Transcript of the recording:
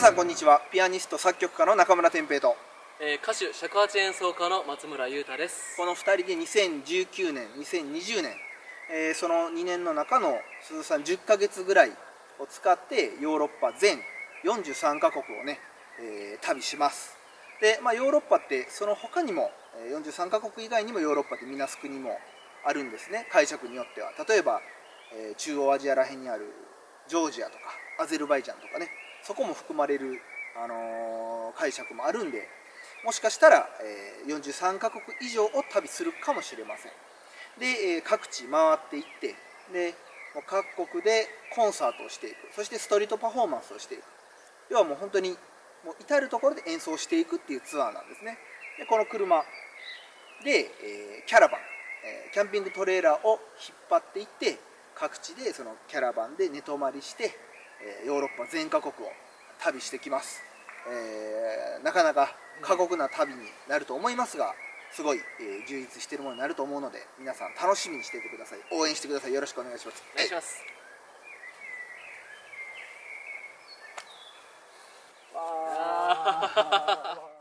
さんこんにちは。ピアニスト作曲家の中村天平と。えー、歌手尺八演奏家の松村裕太です。この2人で2019年2020年、えーその2年の中の鈴さん10ヶ月ぐらいを使ってヨーロッパ全43カ国をね、えー旅します。で、まあ、ヨーロッパってその他にもえー43カ国以外にもヨーロッパってみなす国もあるんですね。解釈によっては。例えば、えー中央アジアらへんにあるジョージアとかアゼルバイジャンとかねそこも含まれる、あのー解釈もあるんでもしかしたら、えー43カ国以上を旅するかもしれません。で、えー各地回っていってで各国でコンサートをしていく。そしてストリートパフォーマンスをしていく。要はもう本当にもう至る所で演奏していくっていうツアーなんですね。でこの車で、えーキャラバン、えーキャンピングトレーラーを引っ張っていって各地でそのキャラバンで寝泊まりして、えーヨーロッパ全カ国を旅してきます、えーなかなか過酷な旅になると思いますがすごい、えー充実しているものになると思うので皆さん楽しみにしていてください。応援してください。よろしくお願いします。お願いします。わ